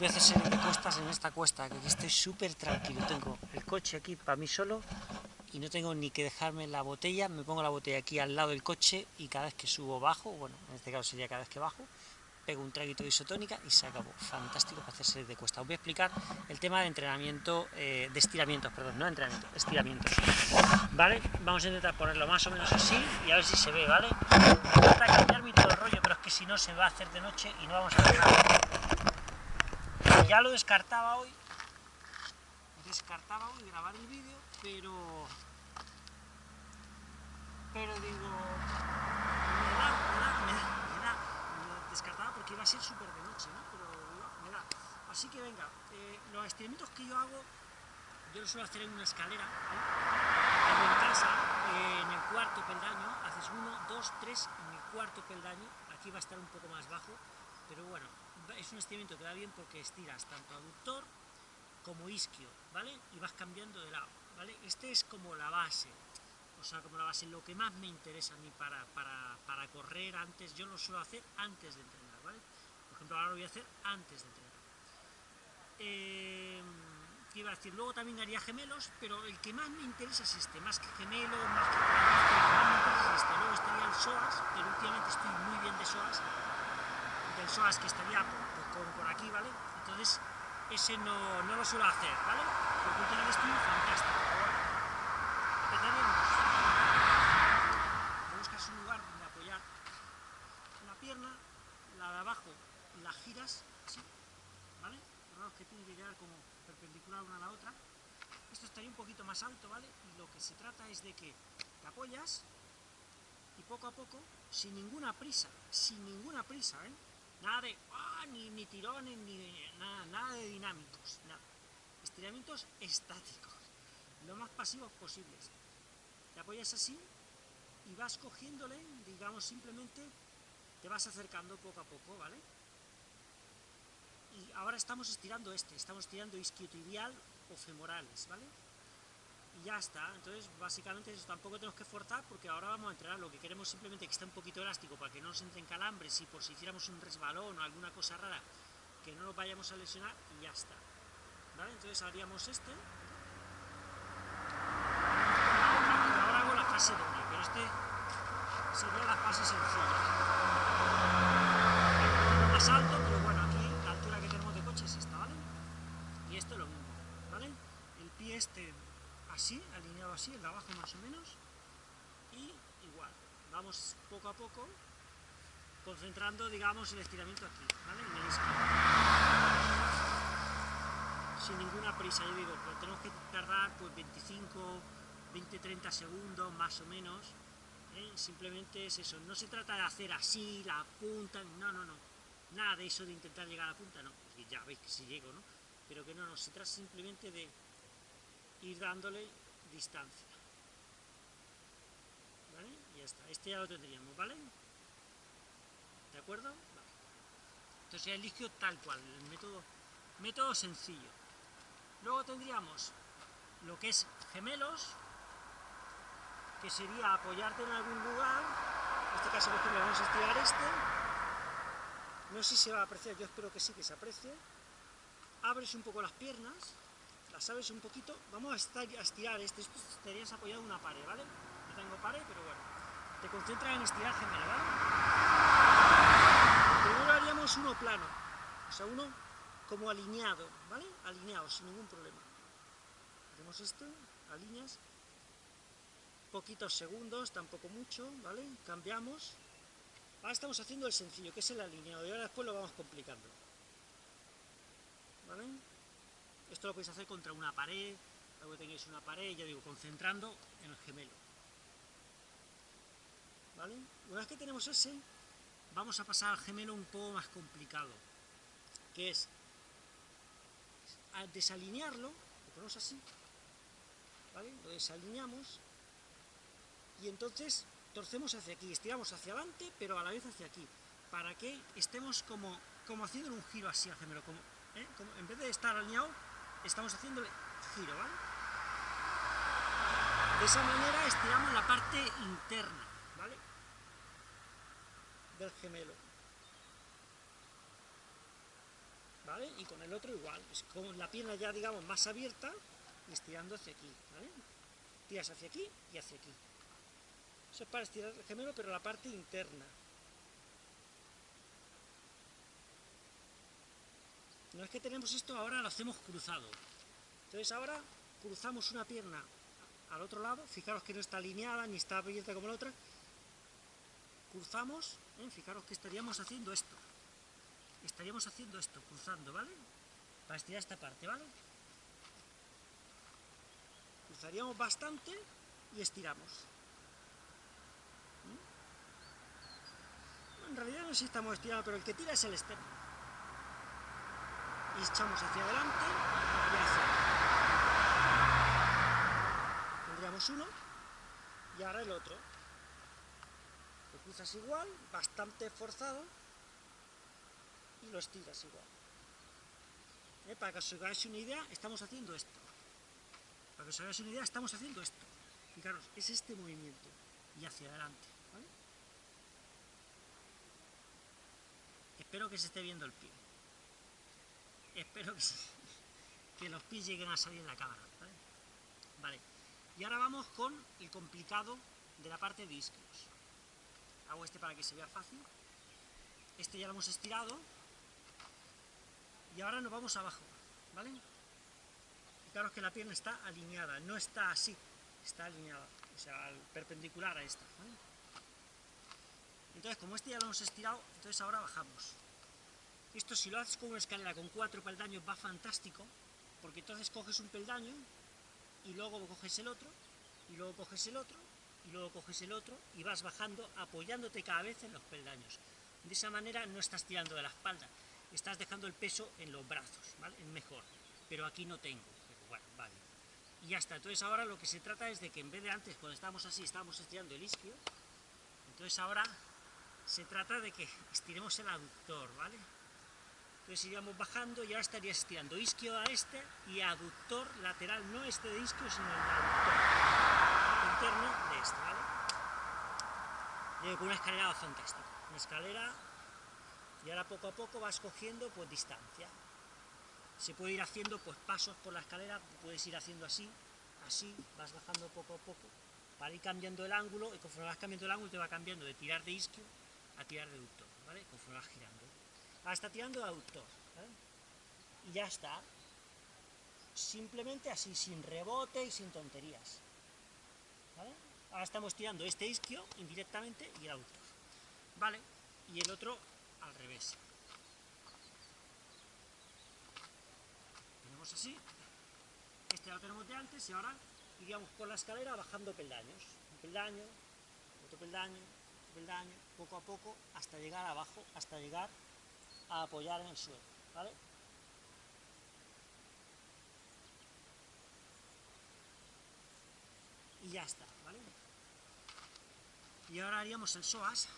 voy a serie de cuestas en esta cuesta, que estoy súper tranquilo. Tengo el coche aquí para mí solo y no tengo ni que dejarme la botella. Me pongo la botella aquí al lado del coche y cada vez que subo bajo, bueno, en este caso sería cada vez que bajo, pego un traguito de isotónica y se acabó. Fantástico para hacer serie de cuestas. Os voy a explicar el tema de entrenamiento, eh, de estiramientos, perdón, no entrenamiento, estiramientos. ¿Vale? Vamos a intentar ponerlo más o menos así y a ver si se ve, ¿vale? Me cambiar mi todo el rollo, pero es que si no se va a hacer de noche y no vamos a ver nada ya lo descartaba hoy, descartaba hoy grabar el vídeo, pero, pero digo, me da, me da, me da, me da, me descartaba porque iba a ser súper de noche, ¿no? Pero me da. Así que venga, eh, los estiramientos que yo hago, yo los suelo hacer en una escalera, ¿eh? en casa, eh, en el cuarto peldaño, haces uno, dos, tres, en el cuarto peldaño, aquí va a estar un poco más bajo, pero bueno, es un estiramiento que va bien porque estiras tanto aductor como isquio, ¿vale? Y vas cambiando de lado, ¿vale? Este es como la base, o sea, como la base, lo que más me interesa a mí para, para, correr antes, yo lo suelo hacer antes de entrenar, ¿vale? Por ejemplo, ahora lo voy a hacer antes de entrenar. Eh, ¿Qué iba a decir? Luego también haría gemelos, pero el que más me interesa es este, más que gemelo, más que... Este. Luego estaría el SOAS, pero últimamente estoy muy bien de SOAS, del SOAS que estaría por, aquí, ¿vale? Entonces, ese no, no, lo suelo hacer, ¿vale? Porque últimamente estoy fantástico. Buscas un lugar donde apoyar una pierna, la de abajo la giras, así, ¿vale? Los que tienen que quedar como perpendicular una a la otra. Esto estaría un poquito más alto, ¿vale? Y lo que se trata es de que te apoyas y poco a poco, sin ninguna prisa, sin ninguna prisa, ¿eh? Nada de, ah, ni, ni, tirones, ni nada, nada de dinámicos, nada. Estiramientos estáticos, lo más pasivos posibles. Te apoyas así y vas cogiéndole, digamos, simplemente te vas acercando poco a poco, ¿vale? Y ahora estamos estirando este, estamos estirando isquiotibial o femorales, ¿vale? Ya está. Entonces, básicamente eso tampoco tenemos que forzar porque ahora vamos a entrenar. Lo que queremos simplemente que esté un poquito elástico para que no nos entren calambres y por si hiciéramos un resbalón o alguna cosa rara, que no nos vayamos a lesionar y ya está. ¿Vale? Entonces haríamos este. ahora hago la fase doble, pero este sería la fase sencilla. más alto, pero bueno, aquí la altura que tenemos de coche es esta, ¿vale? Y esto es lo mismo, ¿vale? El pie este así, alineado así, el de abajo más o menos, y igual, vamos poco a poco concentrando, digamos, el estiramiento aquí, ¿vale? En el Sin ninguna prisa, yo digo, tenemos que tardar pues 25, 20, 30 segundos más o menos, ¿eh? simplemente es eso, no se trata de hacer así, la punta, no, no, no, nada de eso de intentar llegar a la punta, no, ya veis que si llego, ¿no? Pero que no, no, se trata simplemente de ir dándole distancia. ¿Vale? Ya está. Este ya lo tendríamos, ¿vale? ¿De acuerdo? Entonces ya el líquido tal cual, el método, método sencillo. Luego tendríamos lo que es gemelos, que sería apoyarte en algún lugar, en este caso por ejemplo vamos a estirar este, no sé si se va a apreciar, yo espero que sí que se aprecie, abres un poco las piernas, las sabes un poquito, vamos a, estar, a estirar este, esto estarías apoyado en una pared, ¿vale? No tengo pared, pero bueno, te concentras en estirar gemelo, ¿vale? Primero haríamos uno plano, o sea, uno como alineado, ¿vale? Alineado, sin ningún problema. Hacemos esto, alineas, poquitos segundos, tampoco mucho, ¿vale? Cambiamos. Ahora estamos haciendo el sencillo, que es el alineado, y ahora después lo vamos complicando. ¿Vale? Esto lo podéis hacer contra una pared, luego tenéis una pared, ya digo, concentrando en el gemelo. ¿Vale? Una vez que tenemos ese, vamos a pasar al gemelo un poco más complicado, que es al desalinearlo, lo ponemos así, ¿vale? Lo desalineamos y entonces torcemos hacia aquí, estiramos hacia adelante, pero a la vez hacia aquí, para que estemos como, como haciendo un giro así al gemelo, como, ¿eh? como en vez de estar alineado, estamos haciéndole giro, ¿vale? De esa manera estiramos la parte interna, ¿vale? Del gemelo. ¿vale? Y con el otro igual, con la pierna ya, digamos, más abierta, estirando hacia aquí, ¿vale? Tiras hacia aquí y hacia aquí. Eso es para estirar el gemelo, pero la parte interna. No es que tenemos esto, ahora lo hacemos cruzado. Entonces ahora cruzamos una pierna al otro lado, fijaros que no está alineada ni está abierta como la otra, cruzamos, ¿eh? fijaros que estaríamos haciendo esto, estaríamos haciendo esto, cruzando, ¿vale? Para estirar esta parte, ¿vale? Cruzaríamos bastante y estiramos. ¿Mm? En realidad no sé si estamos estirando, pero el que tira es el externo. Y echamos hacia adelante y hacia Tendríamos uno y ahora el otro. Lo cruzas igual, bastante forzado, y lo estiras igual. ¿Eh? Para que os hagáis una idea, estamos haciendo esto. Para que os hagáis una idea, estamos haciendo esto. Fijaros, es este movimiento, y hacia adelante. Espero que se esté viendo el pie. Espero que, los pies lleguen a salir en la cámara. ¿vale? Y ahora vamos con el complicado de la parte de isquios. Hago este para que se vea fácil. Este ya lo hemos estirado, y ahora nos vamos abajo, ¿vale? Fijaros que la pierna está alineada, no está así, está alineada, o sea, perpendicular a esta. Entonces, como este ya lo hemos estirado, entonces ahora bajamos. Esto si lo haces con una escalera con cuatro peldaños va fantástico, porque entonces coges un peldaño, y luego coges el otro, y luego coges el otro, y luego coges el otro, y vas bajando apoyándote cada vez en los peldaños. De esa manera no estás tirando de la espalda, estás dejando el peso en los brazos, ¿vale? Es mejor, pero aquí no tengo, bueno, vale. Y ya está, entonces ahora lo que se trata es de que en vez de antes, cuando estábamos así, estábamos estirando el isquio, entonces ahora se trata de que estiremos el aductor, ¿vale? Entonces iríamos bajando y ahora estarías estirando isquio a este y aductor lateral, no este de isquio, sino el aductor interno de este, ¿vale? Con una escalera fantástica, una escalera y ahora poco a poco vas cogiendo pues distancia. Se puede ir haciendo pues pasos por la escalera, puedes ir haciendo así, así, vas bajando poco a poco, para ir cambiando el ángulo, y conforme vas cambiando el ángulo te va cambiando de tirar de isquio a tirar de aductor, ¿vale? Conforme vas girando. Está tirando aductor, ¿vale? Y ya está. Simplemente así, sin rebote y sin tonterías. Ahora estamos tirando este isquio indirectamente y el aductor. ¿Vale? Y el otro al revés. Tenemos así, este ya lo tenemos de antes y ahora iríamos por la escalera bajando peldaños, un peldaño, otro peldaño, otro peldaño, poco a poco, hasta llegar abajo, hasta llegar a apoyar en el suelo, ¿vale? Y ya está, ¿vale? Y ahora haríamos el psoas,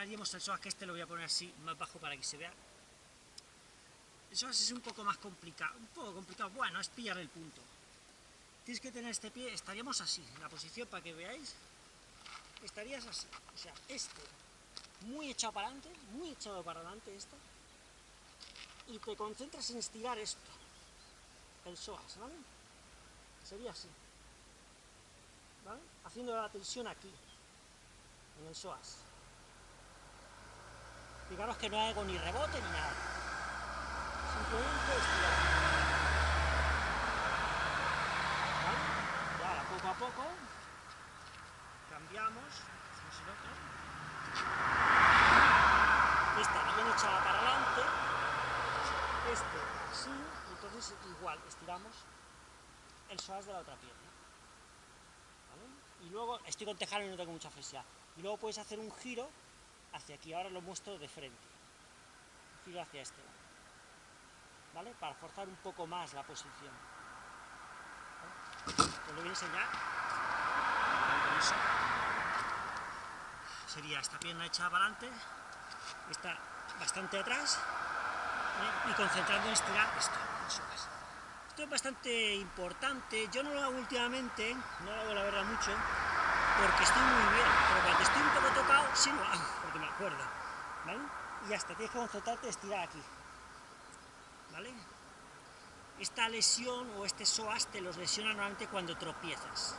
haríamos el psoas, que este lo voy a poner así, más bajo para que se vea. El psoas es un poco más complicado, un poco complicado, bueno, es pillar el punto. Tienes que tener este pie, estaríamos así, en la posición para que veáis, estarías así, o sea, este, muy echado para adelante, muy echado para adelante esto, y te concentras en estirar esto, el psoas, ¿vale? Sería así, ¿vale? Haciendo la tensión aquí, en el psoas. Fijaros que no hago ni rebote ni nada. Simplemente estirar. ¿Vale? Y ahora, poco a poco, cambiamos, hacemos el otro. Esta bien echada para adelante, este así, entonces igual, estiramos el psoas de la otra pierna. Y luego, estoy con tejano y no tengo mucha flexibilidad. Y luego puedes hacer un giro hacia aquí, ahora lo muestro de frente, giro hacia este lado, ¿vale? Para forzar un poco más la posición. Os lo voy a sería esta pierna echada para adelante, esta bastante atrás, y concentrando en estirar esto. Esto es bastante importante, yo no lo hago últimamente, no lo hago la verdad mucho, porque estoy muy bien, pero cuando estoy un poco tocado, sí lo hago, porque me acuerdo, ¿vale? Y hasta tienes que concentrarte en estirar aquí, ¿vale? Esta lesión o este psoas te los lesiona normalmente cuando tropiezas.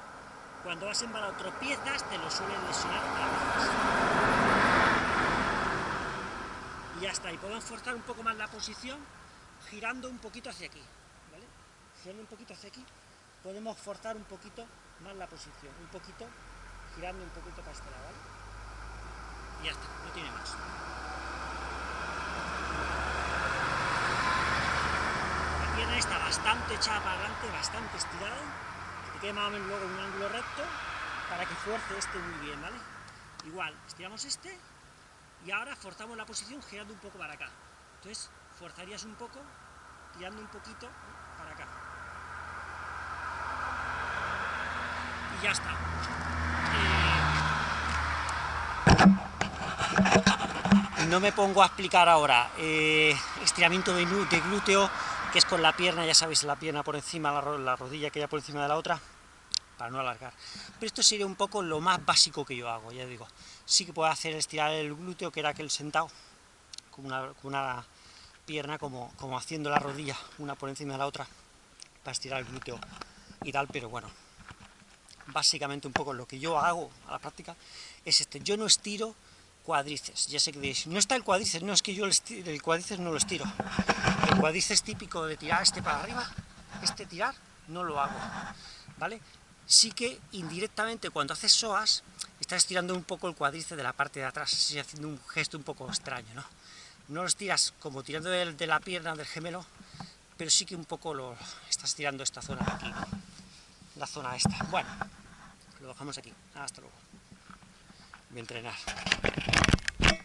Cuando vas embalado tropiezas, te lo suelen lesionar a veces. Y ya está, y podemos forzar un poco más la posición, girando un poquito hacia aquí, ¿vale? Girando un poquito hacia aquí, podemos forzar un poquito más la posición, un poquito, girando un poquito para este lado, ¿vale? Y ya está, no tiene más. La pierna está bastante echada para adelante, bastante estirada, que te quede más o menos luego un ángulo recto, para que fuerce este muy bien, ¿vale? Igual, estiramos este, y ahora forzamos la posición girando un poco para acá. Entonces, forzarías un poco, tirando un poquito para acá. Y ya está. Eh, no me pongo a explicar ahora eh, estiramiento de, glúteo, que es con la pierna, ya sabéis, la pierna por encima, la, la rodilla que ya por encima de la otra, para no alargar. Pero esto sería un poco lo más básico que yo hago, ya digo. Sí que puedo hacer estirar el glúteo, que era aquel sentado, con una, pierna como, como haciendo la rodilla, una por encima de la otra, para estirar el glúteo y tal, pero bueno, básicamente un poco lo que yo hago a la práctica es este, yo no estiro cuádriceps, ya sé que diréis, no está el cuádriceps, no es que yo el, el cuádriceps no lo estiro, el cuádriceps típico de tirar este para arriba, este tirar, no lo hago, ¿vale? Sí que indirectamente cuando haces psoas, estás estirando un poco el cuádriceps de la parte de atrás, así haciendo un gesto un poco extraño, ¿no? No lo estiras como tirando de, de la pierna del gemelo, pero sí que un poco lo estás tirando esta zona de aquí, la zona esta. Bueno, lo dejamos aquí. Hasta luego. Voy a entrenar.